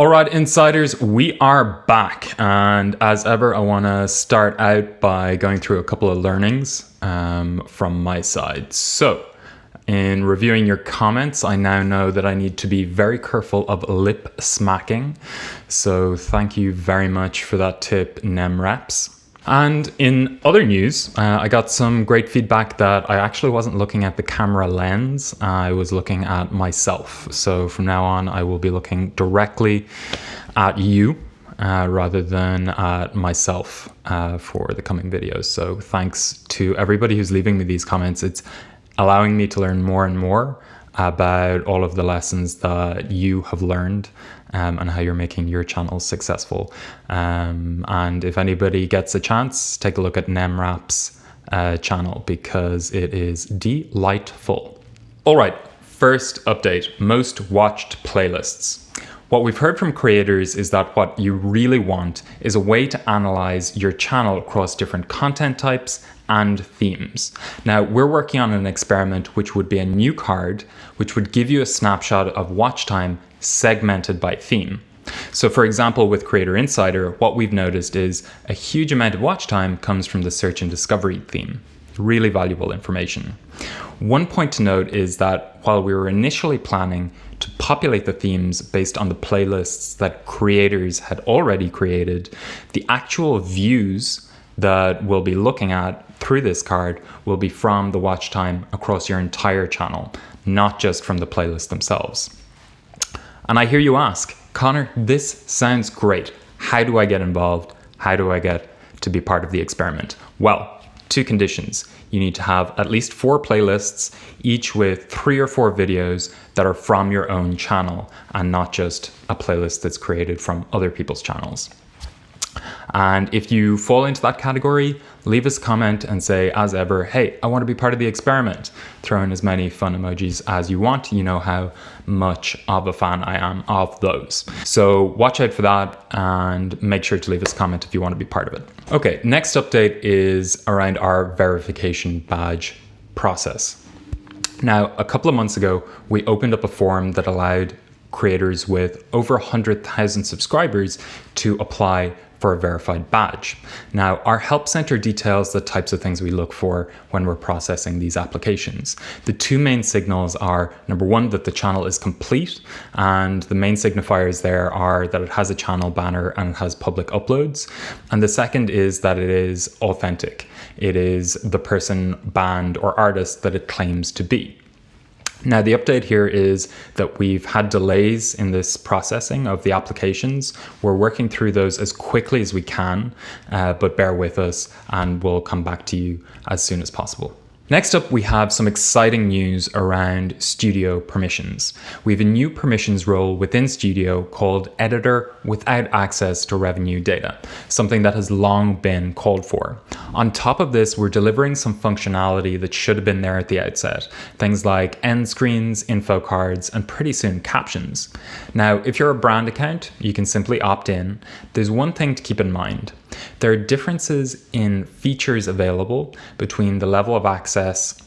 All right, insiders, we are back. And as ever, I want to start out by going through a couple of learnings um, from my side. So, in reviewing your comments, I now know that I need to be very careful of lip smacking. So, thank you very much for that tip, NemReps. And in other news, uh, I got some great feedback that I actually wasn't looking at the camera lens, I was looking at myself. So from now on, I will be looking directly at you uh, rather than at myself uh, for the coming videos. So thanks to everybody who's leaving me these comments. It's allowing me to learn more and more about all of the lessons that you have learned um, and how you're making your channel successful. Um, and if anybody gets a chance, take a look at NemRap's uh, channel because it is delightful. All right, first update, most watched playlists. What we've heard from creators is that what you really want is a way to analyze your channel across different content types and themes. Now, we're working on an experiment which would be a new card, which would give you a snapshot of watch time segmented by theme. So for example, with Creator Insider, what we've noticed is a huge amount of watch time comes from the search and discovery theme. Really valuable information. One point to note is that while we were initially planning to populate the themes based on the playlists that creators had already created, the actual views that we'll be looking at through this card will be from the watch time across your entire channel, not just from the playlists themselves. And I hear you ask, Connor, this sounds great. How do I get involved? How do I get to be part of the experiment? Well, two conditions. You need to have at least four playlists, each with three or four videos that are from your own channel and not just a playlist that's created from other people's channels. And if you fall into that category, leave us a comment and say, as ever, hey, I want to be part of the experiment. Throw in as many fun emojis as you want. You know how much of a fan I am of those. So watch out for that and make sure to leave us a comment if you want to be part of it. Okay, next update is around our verification badge process. Now, a couple of months ago, we opened up a form that allowed creators with over 100,000 subscribers to apply for a verified badge. Now, our Help Center details the types of things we look for when we're processing these applications. The two main signals are, number one, that the channel is complete, and the main signifiers there are that it has a channel banner and it has public uploads. And the second is that it is authentic. It is the person, band, or artist that it claims to be. Now the update here is that we've had delays in this processing of the applications. We're working through those as quickly as we can, uh, but bear with us and we'll come back to you as soon as possible. Next up, we have some exciting news around Studio permissions. We have a new permissions role within Studio called Editor without access to revenue data, something that has long been called for. On top of this, we're delivering some functionality that should have been there at the outset, things like end screens, info cards, and pretty soon captions. Now, if you're a brand account, you can simply opt in. There's one thing to keep in mind. There are differences in features available between the level of access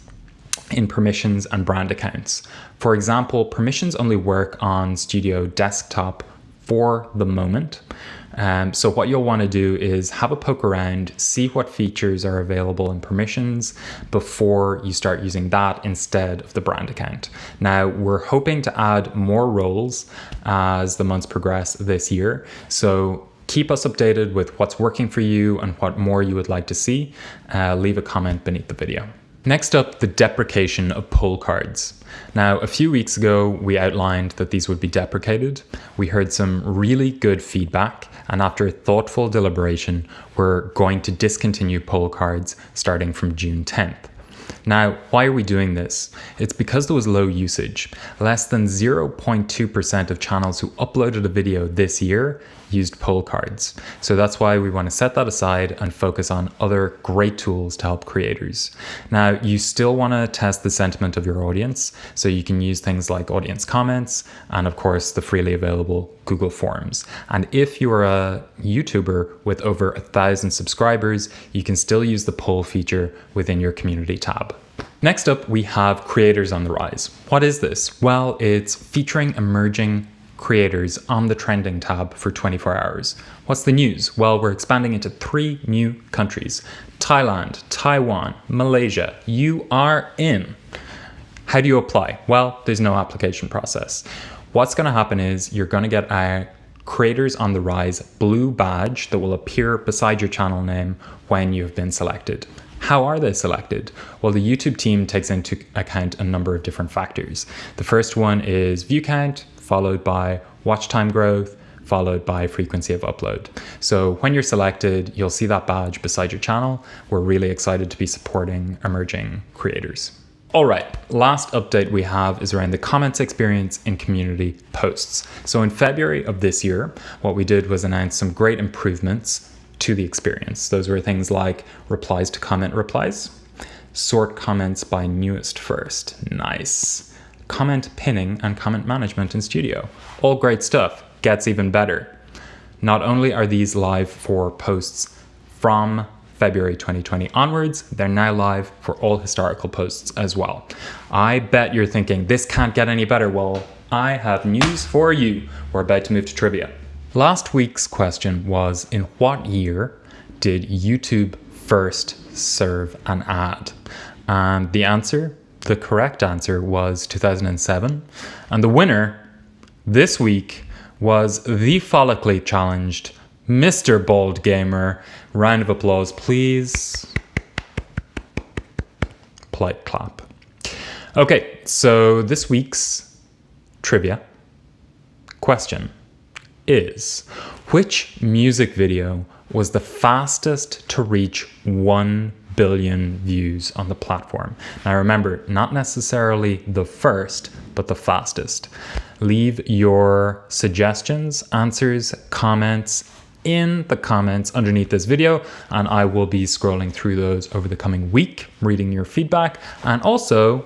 in permissions and brand accounts. For example, permissions only work on Studio Desktop for the moment. Um, so what you'll want to do is have a poke around, see what features are available in permissions before you start using that instead of the brand account. Now we're hoping to add more roles as the months progress this year. So keep us updated with what's working for you and what more you would like to see. Uh, leave a comment beneath the video. Next up, the deprecation of poll cards. Now, a few weeks ago, we outlined that these would be deprecated. We heard some really good feedback, and after thoughtful deliberation, we're going to discontinue poll cards starting from June 10th. Now, why are we doing this? It's because there was low usage. Less than 0.2% of channels who uploaded a video this year used poll cards. So that's why we want to set that aside and focus on other great tools to help creators. Now, you still want to test the sentiment of your audience. So you can use things like audience comments and of course the freely available Google Forms. And if you're a YouTuber with over a thousand subscribers, you can still use the poll feature within your community tab. Next up, we have creators on the rise. What is this? Well, it's featuring emerging creators on the trending tab for 24 hours. What's the news? Well, we're expanding into three new countries Thailand, Taiwan, Malaysia. You are in. How do you apply? Well, there's no application process. What's going to happen is you're going to get a Creators on the Rise blue badge that will appear beside your channel name when you've been selected. How are they selected? Well, the YouTube team takes into account a number of different factors. The first one is view count, followed by watch time growth, followed by frequency of upload. So when you're selected, you'll see that badge beside your channel. We're really excited to be supporting emerging creators. All right, last update we have is around the comments experience in community posts. So in February of this year, what we did was announce some great improvements to the experience. Those were things like replies to comment replies, sort comments by newest first, nice, comment pinning and comment management in Studio. All great stuff, gets even better. Not only are these live for posts from February 2020 onwards, they're now live for all historical posts as well. I bet you're thinking, this can't get any better. Well, I have news for you. We're about to move to trivia. Last week's question was, in what year did YouTube first serve an ad? And the answer, the correct answer was 2007. And the winner this week was the follically challenged Mr. Bald Gamer. Round of applause, please. Polite clap. Okay, so this week's trivia question is which music video was the fastest to reach 1 billion views on the platform? Now remember, not necessarily the first, but the fastest. Leave your suggestions, answers, comments in the comments underneath this video and I will be scrolling through those over the coming week, reading your feedback and also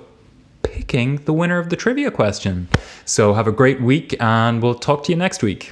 picking the winner of the trivia question. So have a great week and we'll talk to you next week.